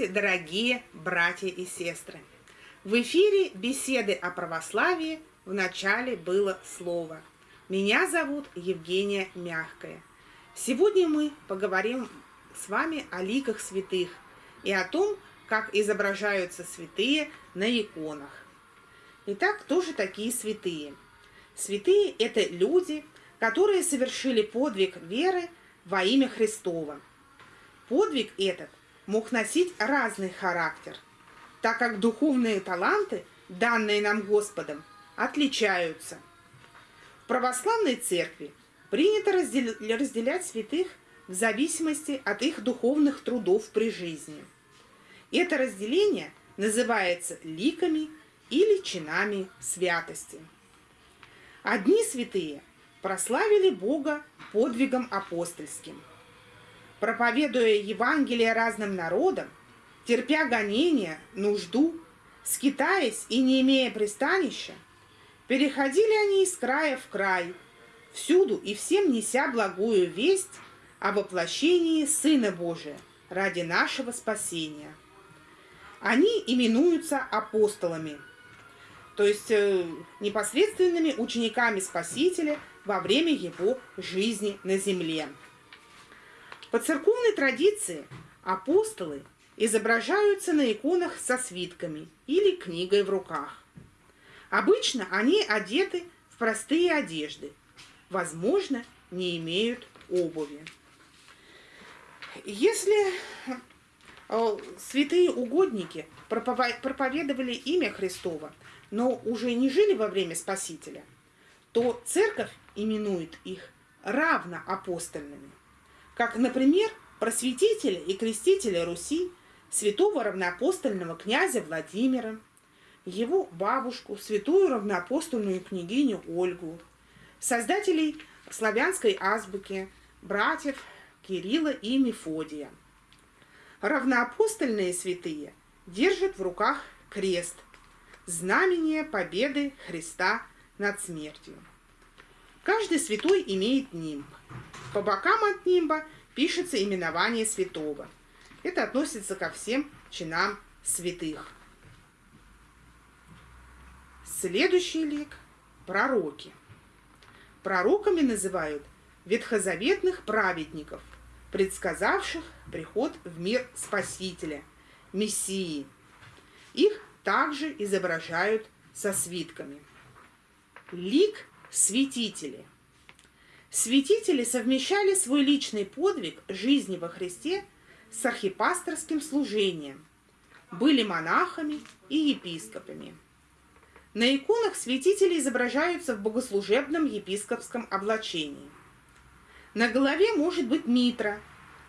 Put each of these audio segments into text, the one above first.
Здравствуйте, дорогие братья и сестры! В эфире беседы о православии в начале было слово. Меня зовут Евгения Мягкая. Сегодня мы поговорим с вами о ликах святых и о том, как изображаются святые на иконах. Итак, кто же такие святые? Святые – это люди, которые совершили подвиг веры во имя Христова. Подвиг этот мог носить разный характер, так как духовные таланты, данные нам Господом, отличаются. В православной церкви принято разделять святых в зависимости от их духовных трудов при жизни. Это разделение называется ликами или чинами святости. Одни святые прославили Бога подвигом апостольским – проповедуя Евангелие разным народам, терпя гонения, нужду, скитаясь и не имея пристанища, переходили они из края в край, всюду и всем неся благую весть о воплощении Сына Божия ради нашего спасения. Они именуются апостолами, то есть э, непосредственными учениками Спасителя во время его жизни на земле. По церковной традиции апостолы изображаются на иконах со свитками или книгой в руках. Обычно они одеты в простые одежды, возможно, не имеют обуви. Если э, святые угодники проповедовали имя Христова, но уже не жили во время Спасителя, то церковь именует их равноапостольными как, например, просветителя и крестителя Руси, святого равноапостольного князя Владимира, его бабушку, святую равноапостольную княгиню Ольгу, создателей славянской азбуки, братьев Кирилла и Мефодия. Равноапостольные святые держат в руках крест, знамение победы Христа над смертью. Каждый святой имеет нимб. По бокам от нимба пишется именование святого. Это относится ко всем чинам святых. Следующий лик – пророки. Пророками называют ветхозаветных праведников, предсказавших приход в мир Спасителя, Мессии. Их также изображают со свитками. Лик – святители – Святители совмещали свой личный подвиг жизни во Христе с архипасторским служением, были монахами и епископами. На иконах святители изображаются в богослужебном епископском облачении. На голове может быть митра,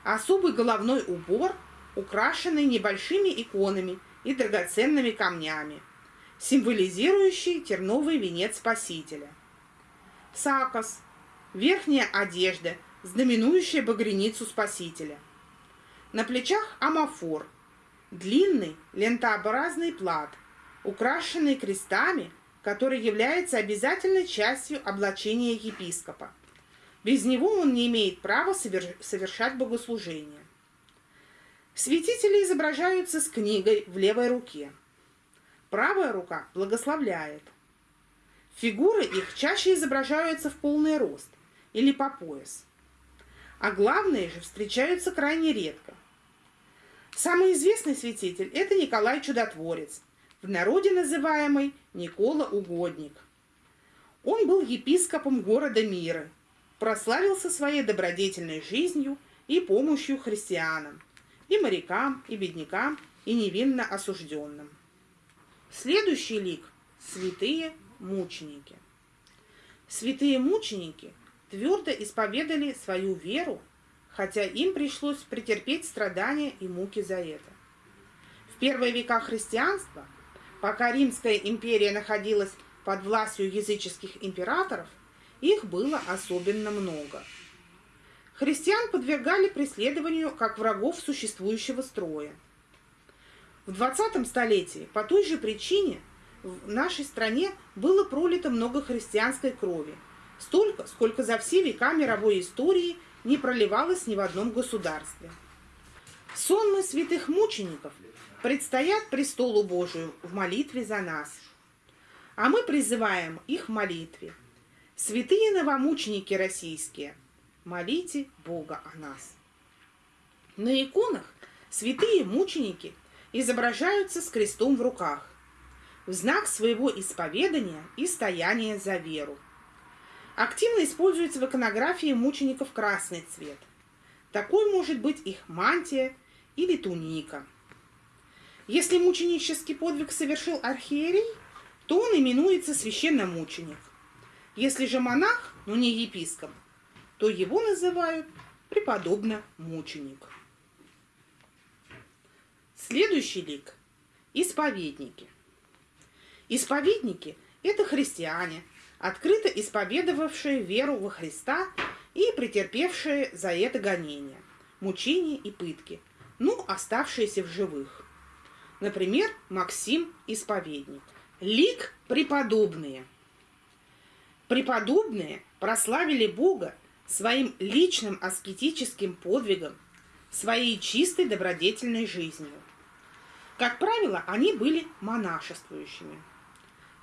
особый головной убор, украшенный небольшими иконами и драгоценными камнями, символизирующий терновый венец Спасителя. Сакос – верхняя одежда, знаменующая багряницу Спасителя. На плечах амафор, длинный лентообразный плат, украшенный крестами, который является обязательной частью облачения епископа. Без него он не имеет права совершать богослужение. Святители изображаются с книгой в левой руке. Правая рука благословляет. Фигуры их чаще изображаются в полный рост или по пояс. А главные же встречаются крайне редко. Самый известный святитель – это Николай Чудотворец, в народе называемый Никола Угодник. Он был епископом города Мира, прославился своей добродетельной жизнью и помощью христианам, и морякам, и беднякам, и невинно осужденным. Следующий лик – святые мученики. Святые мученики твердо исповедали свою веру, хотя им пришлось претерпеть страдания и муки за это. В первые века христианства, пока Римская империя находилась под властью языческих императоров, их было особенно много. Христиан подвергали преследованию как врагов существующего строя. В 20 столетии по той же причине в нашей стране было пролито много христианской крови – Столько, сколько за все века мировой истории не проливалось ни в одном государстве. Сонмы святых мучеников предстоят престолу Божию в молитве за нас. А мы призываем их в молитве. Святые новомученики российские, молите Бога о нас. На иконах святые мученики изображаются с крестом в руках, в знак своего исповедания и стояния за веру. Активно используется в иконографии мучеников красный цвет. Такой может быть их мантия или туника. Если мученический подвиг совершил архиерей, то он именуется священномученик. Если же монах, но не епископ, то его называют преподобно мученик. Следующий лик – исповедники. Исповедники – это христиане, открыто исповедовавшие веру во Христа и претерпевшие за это гонения, мучения и пытки, ну, оставшиеся в живых. Например, Максим – исповедник. Лик – преподобные. Преподобные прославили Бога своим личным аскетическим подвигом, своей чистой добродетельной жизнью. Как правило, они были монашествующими.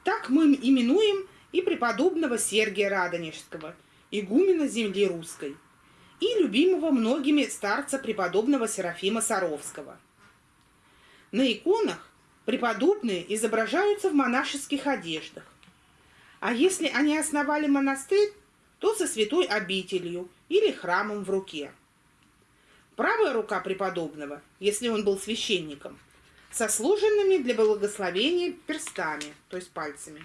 Так мы именуем и преподобного Сергия Радонежского, игумена земли русской, и любимого многими старца преподобного Серафима Саровского. На иконах преподобные изображаются в монашеских одеждах. А если они основали монастырь, то со святой обителью или храмом в руке. Правая рука преподобного, если он был священником – со сложенными для благословения перстами, то есть пальцами.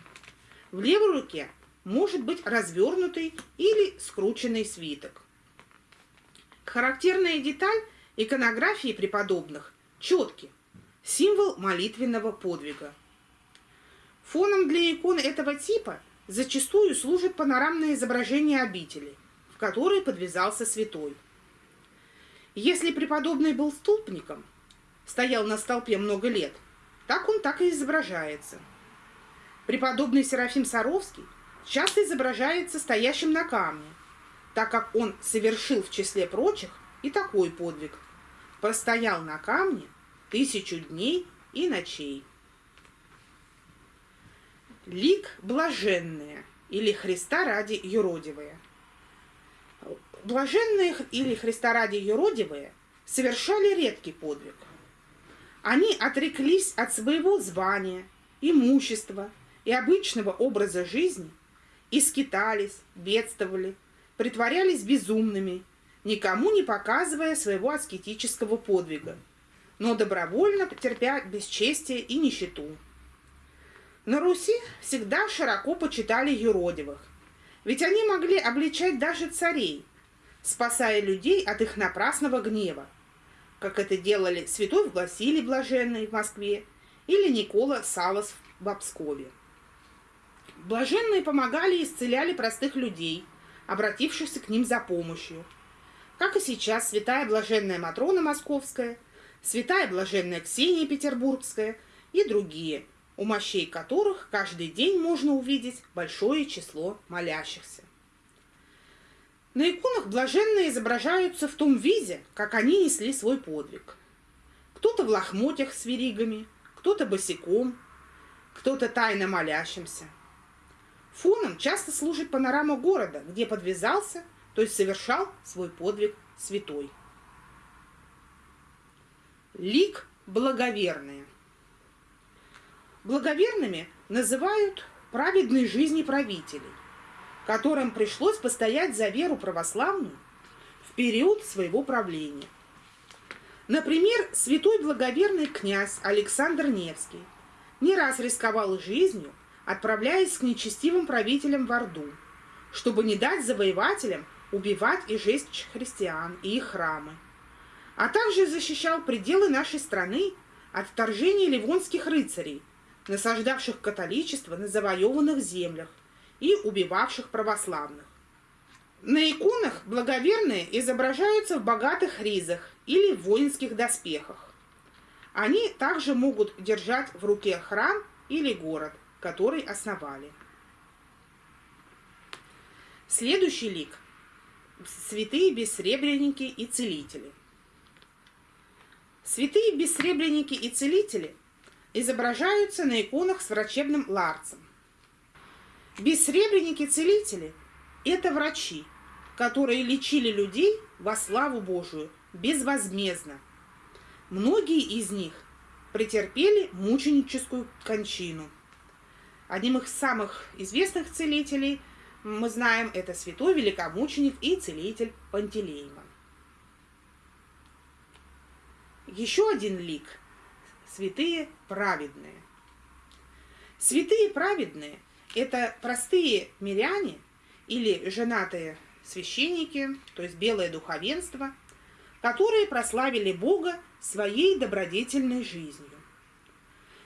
В левой руке может быть развернутый или скрученный свиток. Характерная деталь иконографии преподобных – четкий, символ молитвенного подвига. Фоном для икон этого типа зачастую служит панорамное изображение обители, в которой подвязался святой. Если преподобный был столпником – стоял на столпе много лет, так он так и изображается. Преподобный Серафим Саровский часто изображается стоящим на камне, так как он совершил в числе прочих и такой подвиг. Простоял на камне тысячу дней и ночей. Лик блаженные или Христа ради юродивые. Блаженные или Христа ради юродивые совершали редкий подвиг – они отреклись от своего звания, имущества и обычного образа жизни и скитались, бедствовали, притворялись безумными, никому не показывая своего аскетического подвига, но добровольно терпя бесчестие и нищету. На Руси всегда широко почитали юродивых, ведь они могли обличать даже царей, спасая людей от их напрасного гнева, как это делали святой Василий Блаженный в Москве или Никола Савос в Обскове. Блаженные помогали и исцеляли простых людей, обратившихся к ним за помощью. Как и сейчас святая блаженная Матрона Московская, святая блаженная Ксения Петербургская и другие, у мощей которых каждый день можно увидеть большое число молящихся. На иконах блаженные изображаются в том виде, как они несли свой подвиг. Кто-то в лохмотьях с веригами, кто-то босиком, кто-то тайно молящимся. Фоном часто служит панорама города, где подвязался, то есть совершал свой подвиг святой. Лик благоверные. Благоверными называют праведные жизни правителей, которым пришлось постоять за веру православную в период своего правления. Например, святой благоверный князь Александр Невский не раз рисковал жизнью, отправляясь к нечестивым правителям в Орду, чтобы не дать завоевателям убивать и жечь христиан и их храмы, а также защищал пределы нашей страны от вторжения ливонских рыцарей, насаждавших католичество на завоеванных землях, и убивавших православных. На иконах благоверные изображаются в богатых ризах или в воинских доспехах. Они также могут держать в руке храм или город, который основали. Следующий лик – святые бессребреники и целители. Святые бессребреники и целители изображаются на иконах с врачебным ларцем. Бессребреники-целители – это врачи, которые лечили людей во славу Божию безвозмездно. Многие из них претерпели мученическую кончину. Одним из самых известных целителей мы знаем это святой великомученик и целитель Пантелеймон. Еще один лик – святые праведные. Святые праведные – это простые миряне или женатые священники, то есть белое духовенство, которые прославили Бога своей добродетельной жизнью.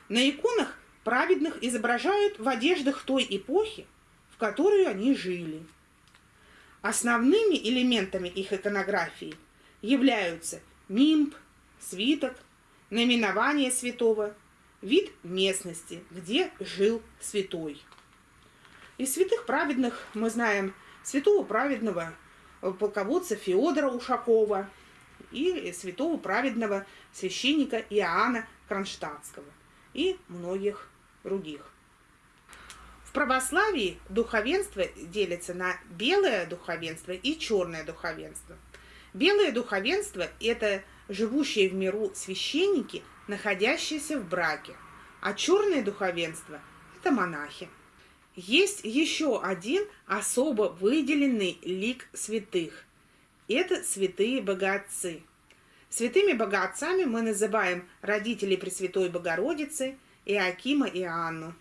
На иконах праведных изображают в одеждах той эпохи, в которую они жили. Основными элементами их иконографии являются нимб, свиток, наименование святого, вид местности, где жил святой. Из святых праведных мы знаем святого праведного полководца Феодора Ушакова и святого праведного священника Иоанна Кронштадтского и многих других. В православии духовенство делится на белое духовенство и черное духовенство. Белое духовенство – это живущие в миру священники, находящиеся в браке, а черное духовенство – это монахи. Есть еще один особо выделенный лик святых. Это святые богатцы. Святыми богатцами мы называем родителей Пресвятой Богородицы, Иакима и Анну,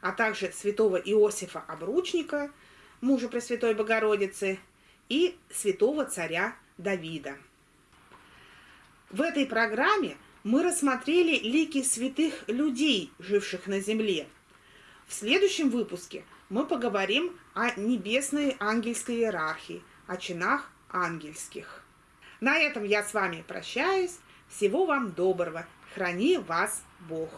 а также святого Иосифа Обручника, мужа Пресвятой Богородицы, и святого царя Давида. В этой программе мы рассмотрели лики святых людей, живших на земле. В следующем выпуске мы поговорим о небесной ангельской иерархии, о чинах ангельских. На этом я с вами прощаюсь. Всего вам доброго. Храни вас Бог.